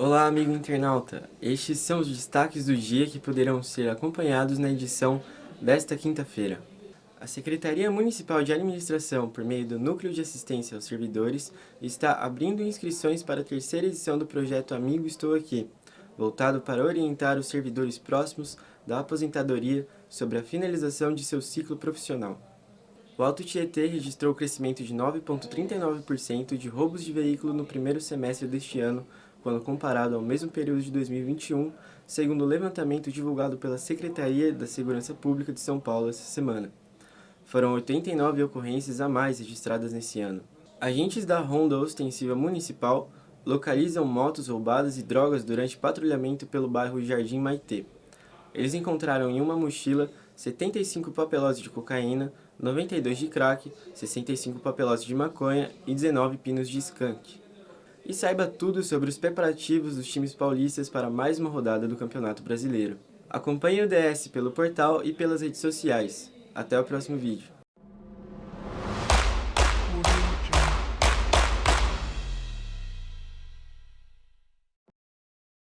Olá, amigo internauta! Estes são os destaques do dia que poderão ser acompanhados na edição desta quinta-feira. A Secretaria Municipal de Administração, por meio do Núcleo de Assistência aos Servidores, está abrindo inscrições para a terceira edição do projeto Amigo Estou Aqui, voltado para orientar os servidores próximos da aposentadoria sobre a finalização de seu ciclo profissional. O Alto Tietê registrou crescimento de 9,39% de roubos de veículo no primeiro semestre deste ano, quando comparado ao mesmo período de 2021, segundo o levantamento divulgado pela Secretaria da Segurança Pública de São Paulo essa semana. Foram 89 ocorrências a mais registradas nesse ano. Agentes da Ronda Ostensiva Municipal localizam motos roubadas e drogas durante patrulhamento pelo bairro Jardim Maitê. Eles encontraram em uma mochila 75 papelós de cocaína, 92 de crack, 65 papelós de maconha e 19 pinos de skunk. E saiba tudo sobre os preparativos dos times paulistas para mais uma rodada do Campeonato Brasileiro. Acompanhe o DS pelo portal e pelas redes sociais. Até o próximo vídeo.